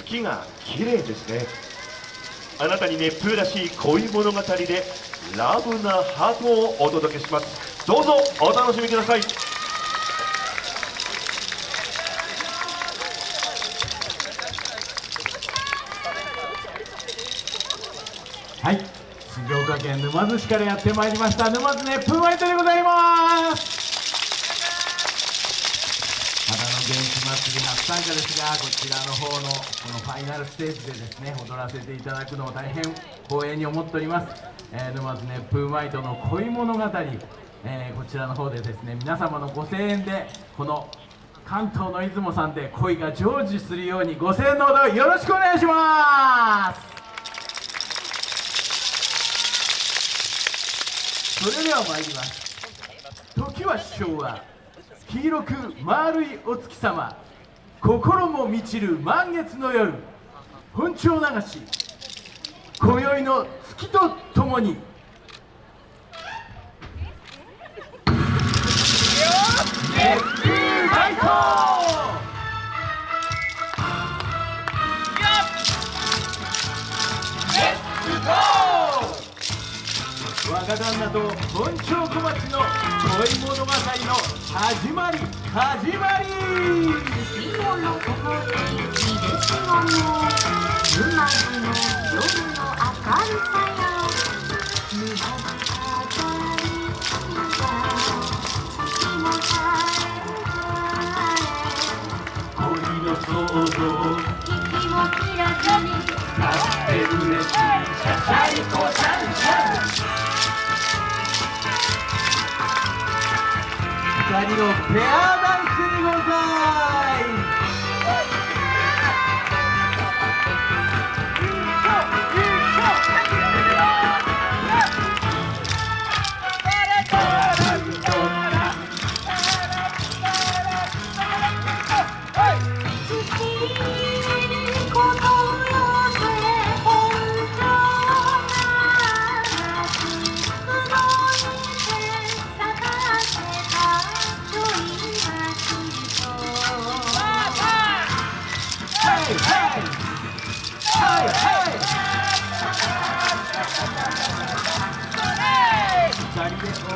月が綺麗ですね。あなたに熱風らしい恋物語でラブなハートをお届けします。どうぞお楽しみください。はい。静岡県沼津市からやってまいりました。沼津熱風ワイトでございます元気祭り初参加ですがこちらの方のこのファイナルステージでですね踊らせていただくのを大変光栄に思っております、えー、沼津熱風ワイトの恋物語、えー、こちらの方でですね皆様のご声援でこの関東の出雲さんで恋が成就するようにご声援のほどよろしくお願いします。それでは参ります。時は昭和。黄色く丸いお月様。心も満ちる満月の夜。本調流し。今宵の月とともに。若旦那と本町小町の恋物語の始まり始まり。月夜の心地いいですもの沼津の夜の明るさよ沼津飾りが月も晴恋の想像れ月もキラキラあって嬉しいシャシャリコシャ二人のペアダンスにござい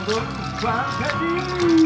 人で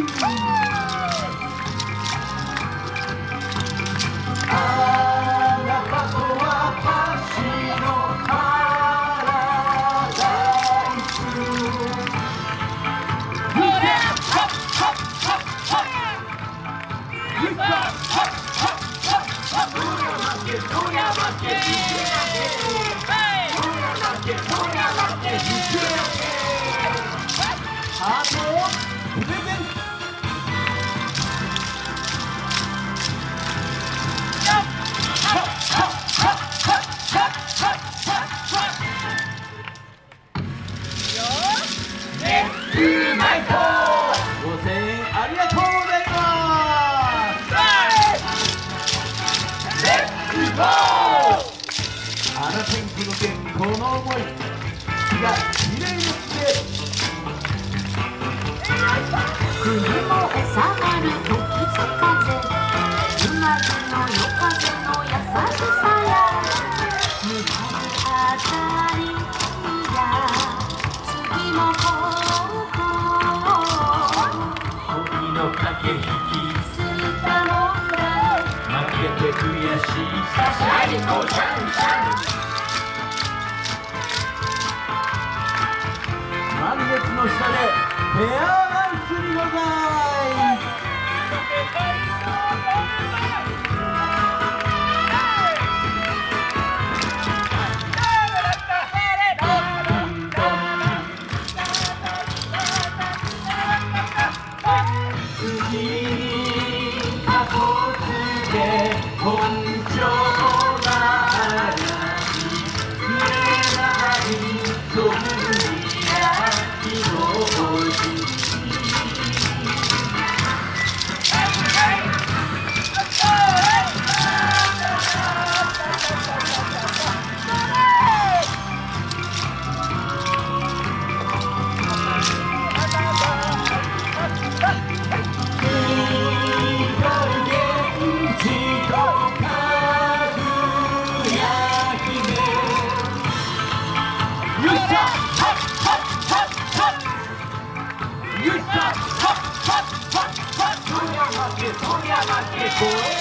この思い月が綺麗にして冬も収まる時津風沼津の夜風の優しさ。や沼津飾りや月もこう恋の駆け引きスーパーモンラ負けて悔しいシャシャリコシャンシャンペアダンスにござい次に箱つ負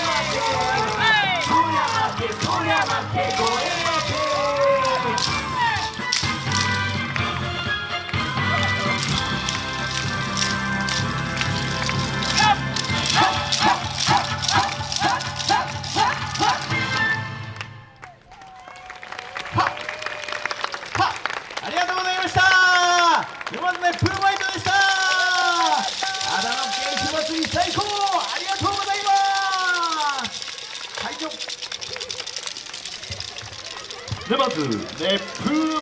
でプー